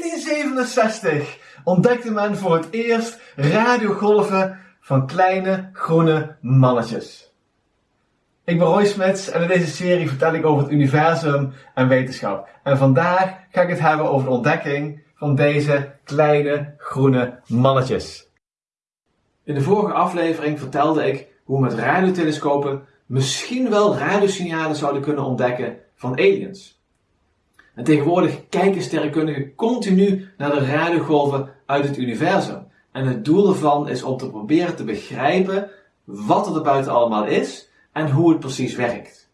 1967 ontdekte men voor het eerst radiogolven van kleine groene mannetjes. Ik ben Roy Smits en in deze serie vertel ik over het universum en wetenschap. En vandaag ga ik het hebben over de ontdekking van deze kleine groene mannetjes. In de vorige aflevering vertelde ik hoe we met radiotelescopen misschien wel radiosignalen zouden kunnen ontdekken van aliens. En tegenwoordig kijken sterrenkundigen continu naar de radiogolven uit het universum. En het doel ervan is om te proberen te begrijpen wat er buiten allemaal is en hoe het precies werkt.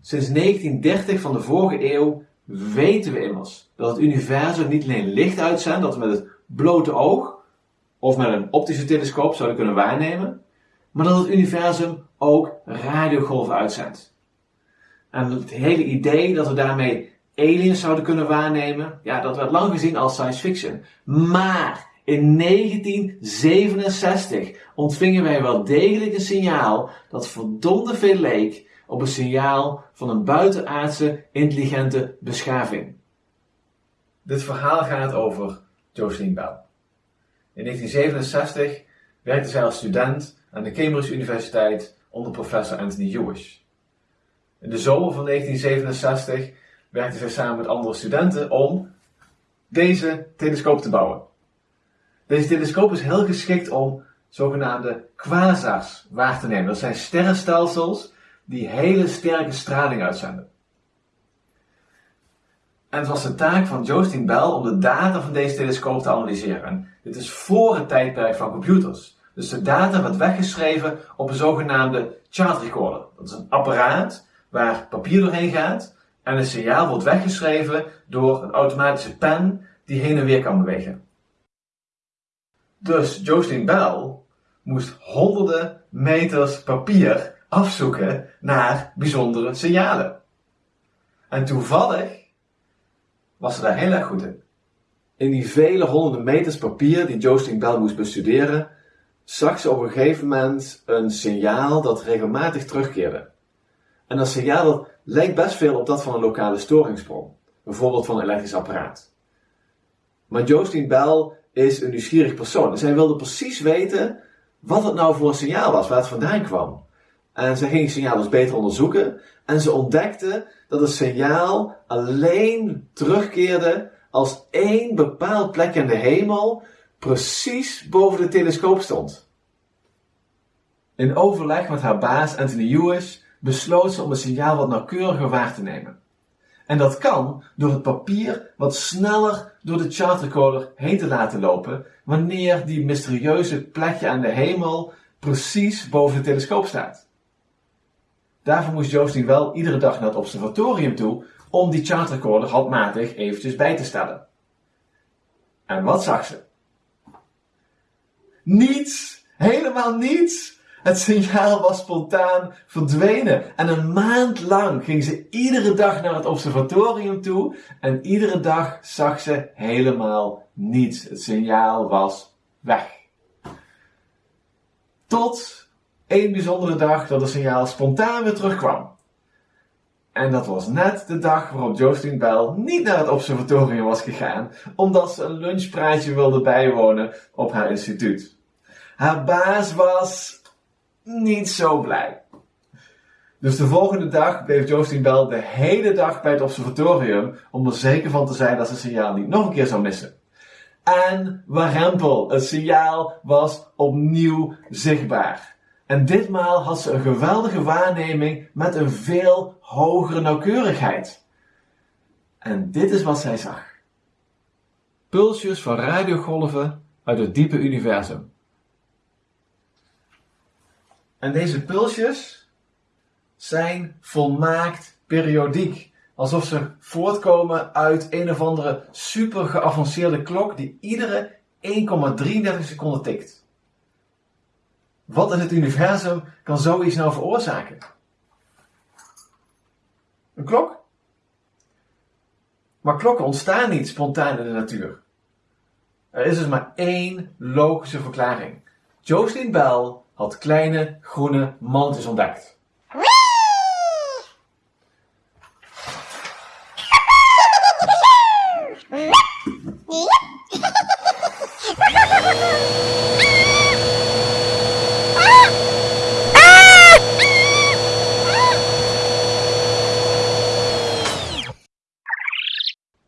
Sinds 1930 van de vorige eeuw weten we immers dat het universum niet alleen licht uitzendt, dat we met het blote oog of met een optische telescoop zouden kunnen waarnemen, maar dat het universum ook radiogolven uitzendt. En het hele idee dat we daarmee aliens zouden kunnen waarnemen, ja, dat werd lang gezien als science fiction. Maar in 1967 ontvingen wij wel degelijk een signaal dat verdomde veel leek op een signaal van een buitenaardse intelligente beschaving. Dit verhaal gaat over Jocelyn Bell. In 1967 werkte zij als student aan de Cambridge Universiteit onder professor Anthony Hewish. In de zomer van 1967 werkte zij samen met andere studenten om deze telescoop te bouwen. Deze telescoop is heel geschikt om zogenaamde quasars waar te nemen. Dat zijn sterrenstelsels die hele sterke straling uitzenden. En het was de taak van Jocelyn Bell om de data van deze telescoop te analyseren. En dit is voor het tijdperk van computers. Dus de data werd weggeschreven op een zogenaamde chart recorder. Dat is een apparaat waar papier doorheen gaat en een signaal wordt weggeschreven door een automatische pen die heen en weer kan bewegen. Dus Jocelyn Bell moest honderden meters papier afzoeken naar bijzondere signalen. En toevallig was ze daar heel erg goed in. In die vele honderden meters papier die Jocelyn Bell moest bestuderen, zag ze op een gegeven moment een signaal dat regelmatig terugkeerde. En dat signaal lijkt best veel op dat van een lokale storingsbron, bijvoorbeeld van een elektrisch apparaat. Maar Jocelyn Bell is een nieuwsgierig persoon en zij wilde precies weten wat het nou voor een signaal was, waar het vandaan kwam. En zij ging het signaal dus beter onderzoeken en ze ontdekte dat het signaal alleen terugkeerde als één bepaald plek in de hemel precies boven de telescoop stond. In overleg met haar baas Anthony Hewish besloot ze om het signaal wat nauwkeuriger waar te nemen. En dat kan door het papier wat sneller door de chartrecorder heen te laten lopen wanneer die mysterieuze plekje aan de hemel precies boven de telescoop staat. Daarvoor moest Jocelyn wel iedere dag naar het observatorium toe om die chartrecorder handmatig eventjes bij te stellen. En wat zag ze? Niets! Helemaal niets! Het signaal was spontaan verdwenen. En een maand lang ging ze iedere dag naar het observatorium toe. En iedere dag zag ze helemaal niets. Het signaal was weg. Tot één bijzondere dag dat het signaal spontaan weer terugkwam. En dat was net de dag waarop Jocelyn Bell niet naar het observatorium was gegaan, omdat ze een lunchpraatje wilde bijwonen op haar instituut. Haar baas was niet zo blij. Dus de volgende dag bleef Jocelyn Bell de hele dag bij het observatorium om er zeker van te zijn dat ze het signaal niet nog een keer zou missen. En warempel, het signaal was opnieuw zichtbaar. En ditmaal had ze een geweldige waarneming met een veel hogere nauwkeurigheid. En dit is wat zij zag. Pulsjes van radiogolven uit het diepe universum. En deze pulsjes zijn volmaakt periodiek. Alsof ze voortkomen uit een of andere super geavanceerde klok die iedere 1,33 seconden tikt. Wat in het universum kan zoiets nou veroorzaken? Een klok? Maar klokken ontstaan niet spontaan in de natuur. Er is dus maar één logische verklaring. Jocelyn Bell had kleine groene mantis ontdekt.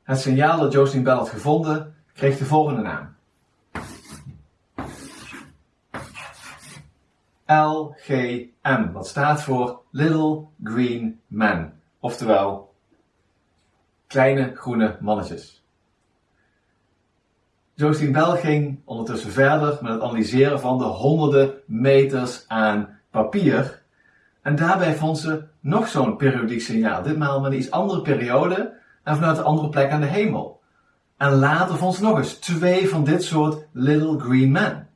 Het signaal dat Jocelyn Bell had gevonden kreeg de volgende naam. LGM, wat staat voor Little Green Man, oftewel kleine groene mannetjes. Jocelyn Bell ging ondertussen verder met het analyseren van de honderden meters aan papier. En daarbij vond ze nog zo'n periodiek signaal, ditmaal met een iets andere periode en vanuit een andere plek aan de hemel. En later vond ze nog eens twee van dit soort Little Green Men.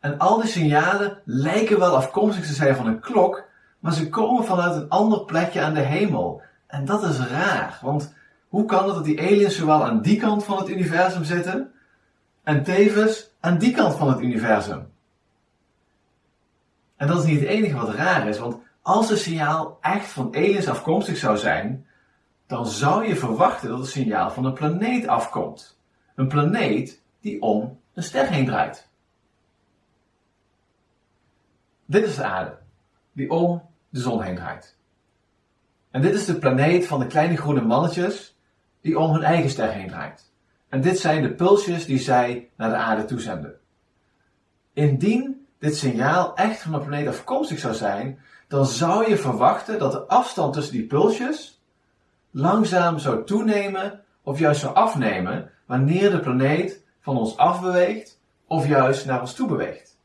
En al die signalen lijken wel afkomstig te zijn van een klok, maar ze komen vanuit een ander plekje aan de hemel. En dat is raar, want hoe kan het dat die aliens zowel aan die kant van het universum zitten en tevens aan die kant van het universum? En dat is niet het enige wat raar is, want als het signaal echt van aliens afkomstig zou zijn, dan zou je verwachten dat het signaal van een planeet afkomt. Een planeet die om een ster heen draait. Dit is de aarde, die om de zon heen draait. En dit is de planeet van de kleine groene mannetjes die om hun eigen ster heen draait. En dit zijn de pulsjes die zij naar de aarde toezenden. Indien dit signaal echt van de planeet afkomstig zou zijn, dan zou je verwachten dat de afstand tussen die pulsjes langzaam zou toenemen of juist zou afnemen wanneer de planeet van ons afbeweegt of juist naar ons toe beweegt.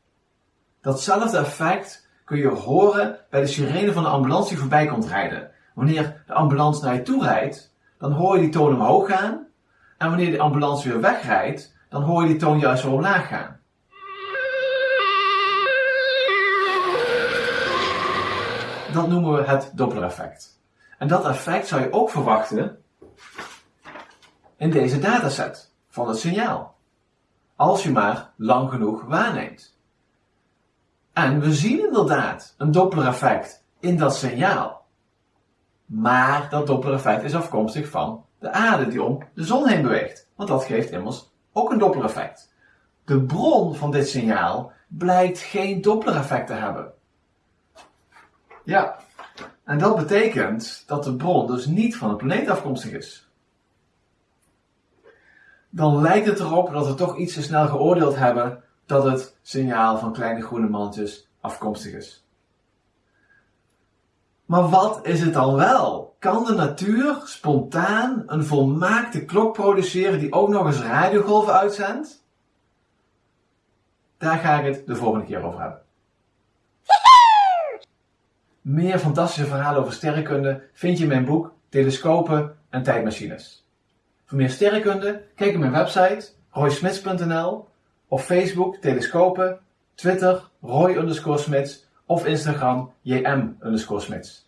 Datzelfde effect kun je horen bij de sirene van de ambulance die voorbij komt rijden. Wanneer de ambulance naar je toe rijdt, dan hoor je die toon omhoog gaan. En wanneer de ambulance weer wegrijdt, dan hoor je die toon juist weer omlaag gaan. Dat noemen we het Doppler-effect. En dat effect zou je ook verwachten in deze dataset van het signaal. Als je maar lang genoeg waarneemt. En we zien inderdaad een Doppler-effect in dat signaal. Maar dat Doppler-effect is afkomstig van de aarde die om de zon heen beweegt. Want dat geeft immers ook een Doppler-effect. De bron van dit signaal blijkt geen Doppler-effect te hebben. Ja, en dat betekent dat de bron dus niet van een planeet afkomstig is. Dan lijkt het erop dat we toch iets te snel geoordeeld hebben dat het signaal van kleine groene mannetjes afkomstig is. Maar wat is het dan wel? Kan de natuur spontaan een volmaakte klok produceren die ook nog eens radiogolven uitzendt? Daar ga ik het de volgende keer over hebben. Meer fantastische verhalen over sterrenkunde vind je in mijn boek Telescopen en Tijdmachines. Voor meer sterrenkunde kijk op mijn website roysmits.nl of Facebook Telescopen, Twitter Roy Smits of Instagram JM Smits.